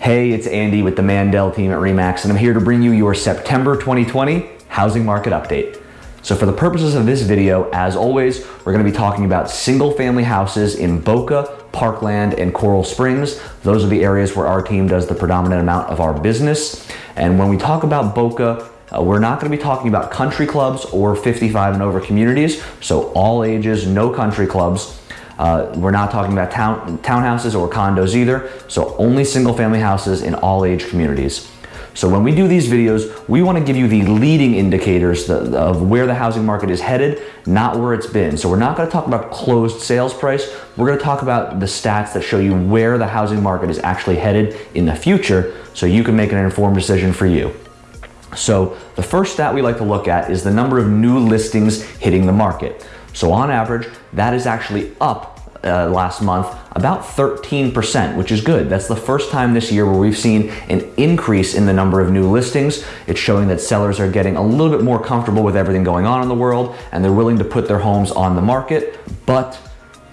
Hey, it's Andy with the Mandel team at REMAX, and I'm here to bring you your September 2020 housing market update. So for the purposes of this video, as always, we're gonna be talking about single family houses in Boca, Parkland, and Coral Springs. Those are the areas where our team does the predominant amount of our business. And when we talk about Boca, uh, we're not going to be talking about country clubs or 55 and over communities, so all ages, no country clubs. Uh, we're not talking about town, townhouses or condos either, so only single family houses in all age communities. So when we do these videos, we want to give you the leading indicators of where the housing market is headed, not where it's been. So we're not going to talk about closed sales price. We're going to talk about the stats that show you where the housing market is actually headed in the future so you can make an informed decision for you. So the first stat we like to look at is the number of new listings hitting the market. So on average, that is actually up uh, last month about 13%, which is good. That's the first time this year where we've seen an increase in the number of new listings. It's showing that sellers are getting a little bit more comfortable with everything going on in the world and they're willing to put their homes on the market. But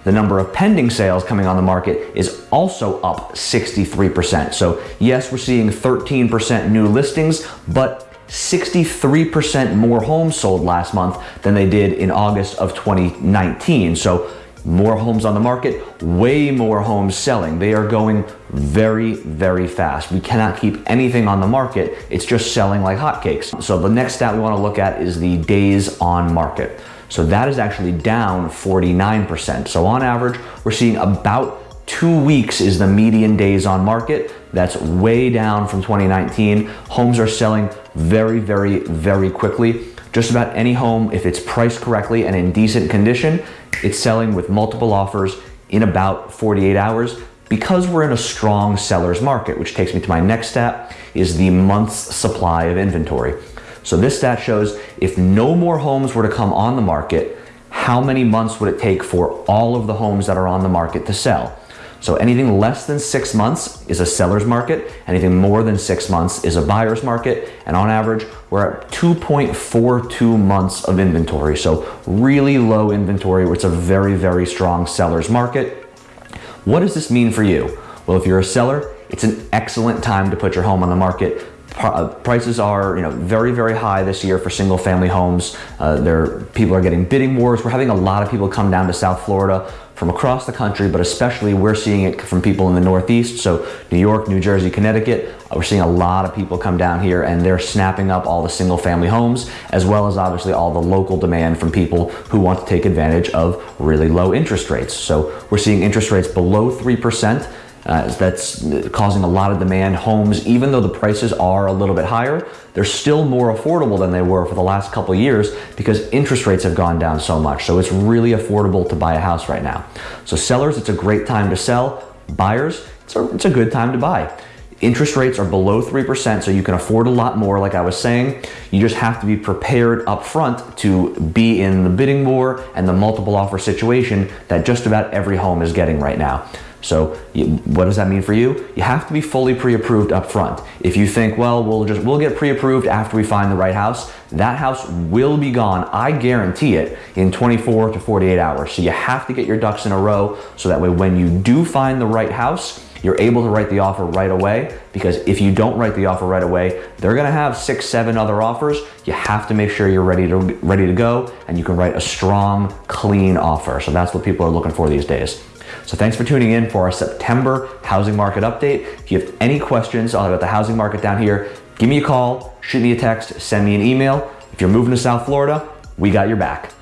the number of pending sales coming on the market is also up 63%. So yes, we're seeing 13% new listings, but 63% more homes sold last month than they did in August of 2019. So more homes on the market, way more homes selling. They are going very, very fast. We cannot keep anything on the market. It's just selling like hotcakes. So the next stat we wanna look at is the days on market. So that is actually down 49%. So on average, we're seeing about two weeks is the median days on market. That's way down from 2019. Homes are selling very, very, very quickly. Just about any home, if it's priced correctly and in decent condition, it's selling with multiple offers in about 48 hours because we're in a strong seller's market, which takes me to my next stat, is the month's supply of inventory. So this stat shows if no more homes were to come on the market, how many months would it take for all of the homes that are on the market to sell? So anything less than six months is a seller's market. Anything more than six months is a buyer's market. And on average, we're at 2.42 months of inventory. So really low inventory, It's a very, very strong seller's market. What does this mean for you? Well, if you're a seller, it's an excellent time to put your home on the market. Uh, prices are you know very very high this year for single family homes uh, there people are getting bidding wars we're having a lot of people come down to South Florida from across the country, but especially we're seeing it from people in the Northeast. So New York, New Jersey, Connecticut, uh, we're seeing a lot of people come down here and they're snapping up all the single family homes, as well as obviously all the local demand from people who want to take advantage of really low interest rates. So we're seeing interest rates below 3%. Uh, that's causing a lot of demand. Homes, even though the prices are a little bit higher, they're still more affordable than they were for the last couple years because interest rates have gone down so much. So it's really affordable to buy a house right now. So sellers, it's a great time to sell. Buyers, it's a, it's a good time to buy. Interest rates are below 3%, so you can afford a lot more, like I was saying. You just have to be prepared up front to be in the bidding war and the multiple offer situation that just about every home is getting right now. So you, what does that mean for you? You have to be fully pre-approved up front. If you think, well, we'll just we'll get pre-approved after we find the right house, that house will be gone, I guarantee it, in 24 to 48 hours. So you have to get your ducks in a row so that way when you do find the right house, you're able to write the offer right away because if you don't write the offer right away, they're gonna have six, seven other offers. You have to make sure you're ready to, ready to go and you can write a strong, clean offer. So that's what people are looking for these days. So thanks for tuning in for our September housing market update. If you have any questions about the housing market down here, give me a call, shoot me a text, send me an email. If you're moving to South Florida, we got your back.